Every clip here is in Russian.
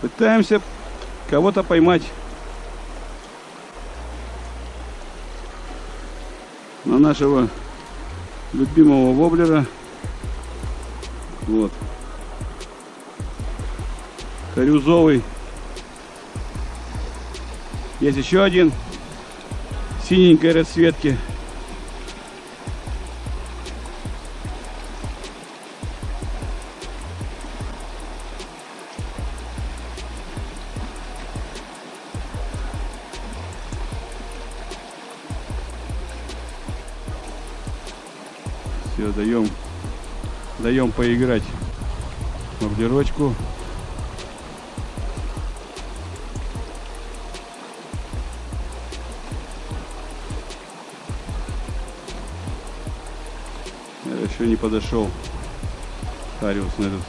Пытаемся кого-то поймать. На нашего любимого воблера. Вот. Корюзовый. Есть еще один синенькой расцветки. Даем поиграть мордерочку. Я еще не подошел Хариус на этот.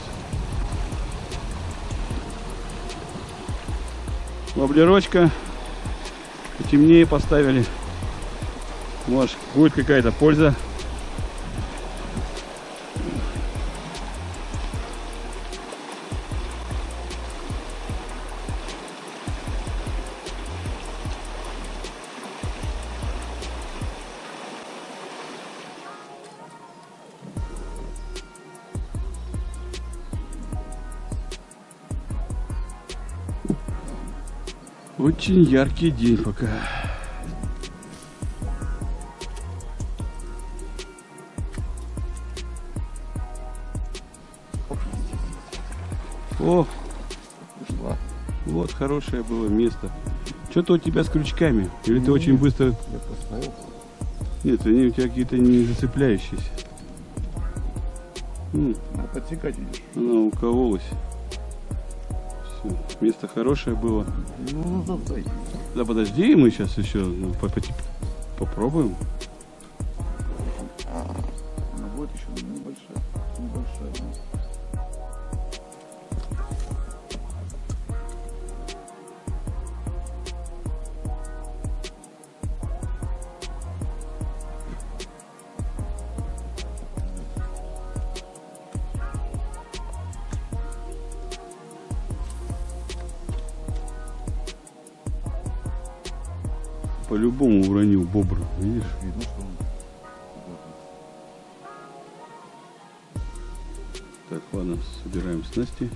Воблерочка потемнее поставили. Может будет какая-то польза Очень яркий день пока. О, Ушла. вот хорошее было место. Что-то у тебя с крючками. Или ты очень быстро... Я посмотрел. Нет, они у тебя какие-то не зацепляющиеся. М, Надо подсекать идешь. Она укололась. Всё. Место хорошее было. Ну, ну, дай. Да подожди, мы сейчас еще ну, по- по- попробуем. Она будет еще небольшая. Небольшая. По-любому уронил бобр, видишь? Видно, что он. Так, ладно, собираем снасти.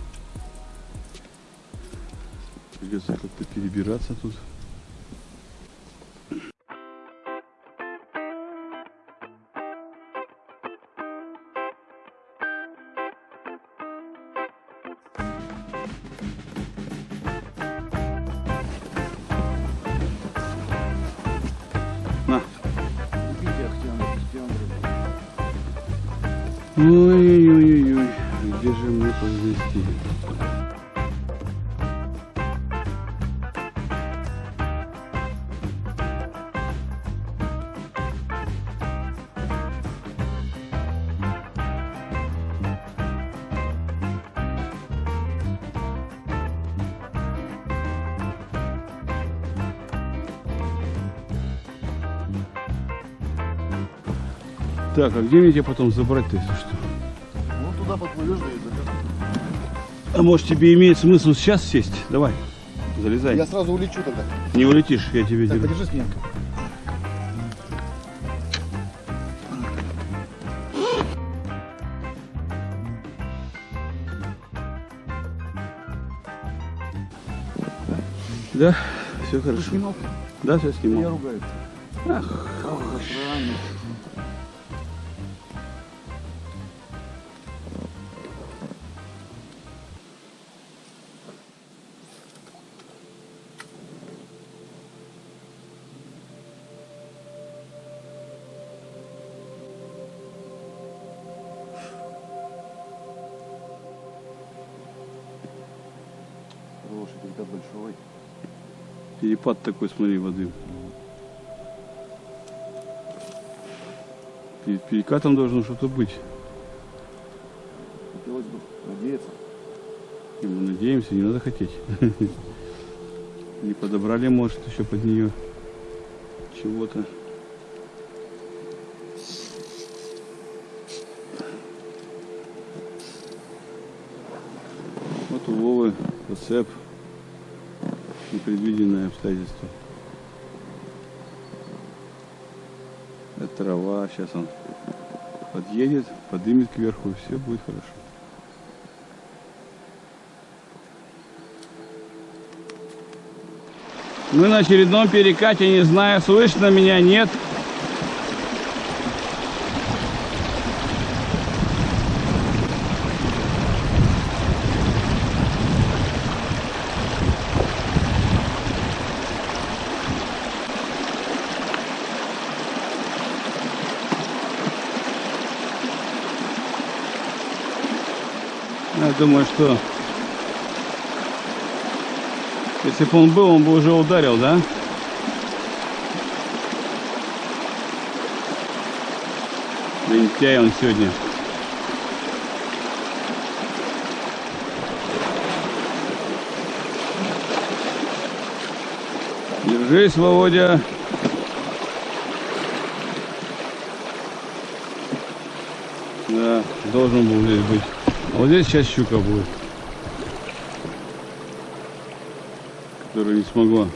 Придется как-то перебираться тут. На, Ой-ой-ой-ой, где же мне подвести? Так, а где мне тебя потом забрать-то, если что? Ну, туда подплывешь, да и заберешь. А может тебе имеет смысл сейчас сесть? Давай, залезай. Я сразу улечу тогда. Не улетишь, я тебе Так, держу. подержи спинку. Да, все Ты хорошо. снимал? Да, все Я снимал. ругаюсь. Ах, Ах, охрана. Когда большой. перепад такой, смотри, воды. Перед перекатом должно что-то быть. Хотелось бы надеяться. И мы надеемся, не надо хотеть. Не подобрали, может, еще под нее чего-то. Вот у Вовы Зацеп. Непредвиденное обстоятельство. Это трава. Сейчас он подъедет, подымет кверху, и все будет хорошо. Мы на очередном перекате, не знаю, слышно меня, нет. Думаю, что если бы он был, он бы уже ударил, да? Лентяй он сегодня. Держись, Володя. Да, должен был здесь быть. Вот здесь сейчас щука будет. Которая не смогла.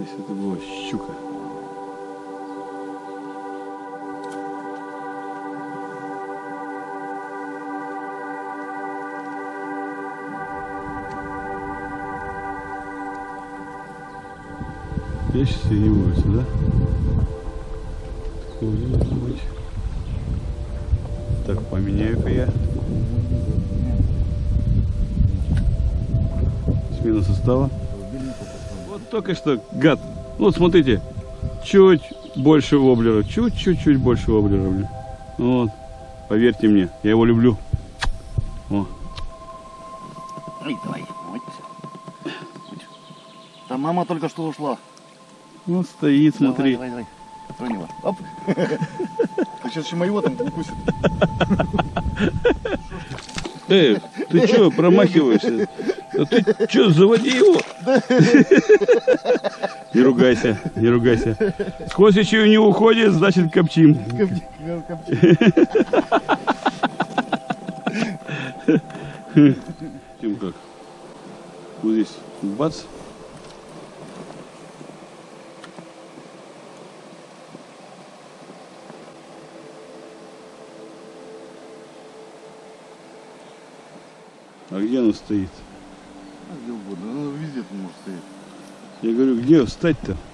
Если это была щука. Я сейчас и не улице, да? Так, поменяю-ка я. Смена состава. Только что, гад. Ну, вот смотрите, чуть больше воблера, чуть-чуть-чуть больше воблера. Вот, поверьте мне, я его люблю. О, Ай, давай. Вот. Там мама только что ушла. он стоит, смотри. Давай, давай, давай. Тронь его. Оп. Ты сейчас еще моего там укусит. Эй, ты что, промахиваешься? Да ты что, заводи его. Не ругайся, не ругайся. Сквозь еще не уходит, значит копчим. Копчи, копчи. Тем как? Вот здесь бац. А где он стоит? А Где угодно. Ну, везде тут может стоять. Я говорю, где встать-то?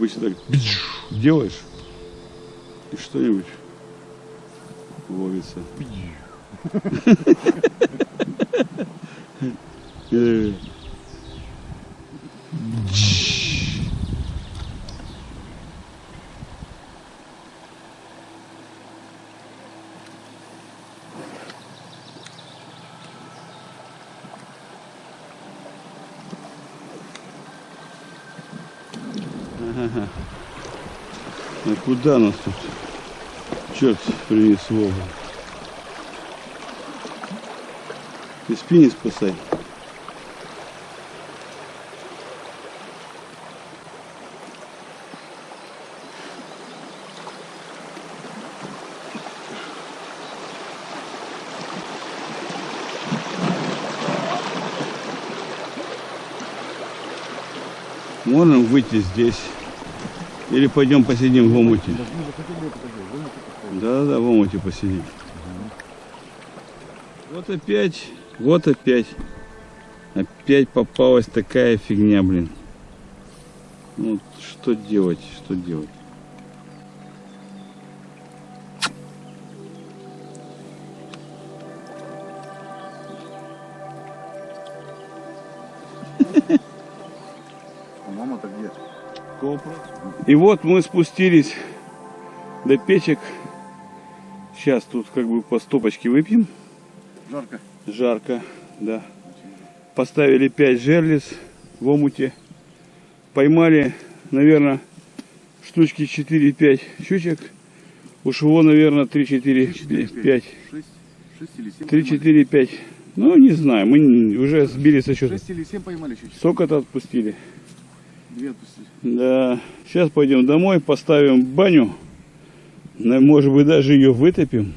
Обычно так делаешь, и что-нибудь ловится. Э. Ага. А куда нас тут? Черт принесло. Ты спи не спасай. Можем выйти здесь. Или пойдем посидим в омуте. Да, да, в омуте посидим. Вот опять, вот опять. Опять попалась такая фигня, блин. Ну, что делать, что делать? И вот мы спустились до печек. Сейчас тут как бы по стопочке выпьем. Жарко. Жарко, да. Поставили 5 жерлиц в омуте. Поймали, наверное, штучки 4-5 щучек. Уж его, наверное, 3-4-5. 6, 6 или 7 3-4-5. Ну, не знаю, мы уже сбили со счета. 6 или 7 поймали чуть. Сколько-то отпустили. Две отпустили. Да. Сейчас пойдем домой, поставим баню. Может быть, даже ее вытопим.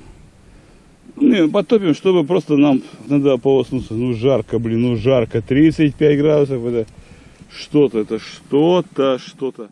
И потопим, чтобы просто нам надо полоснуться. Ну, жарко, блин, ну, жарко. 35 градусов, это что-то, это что-то, что-то.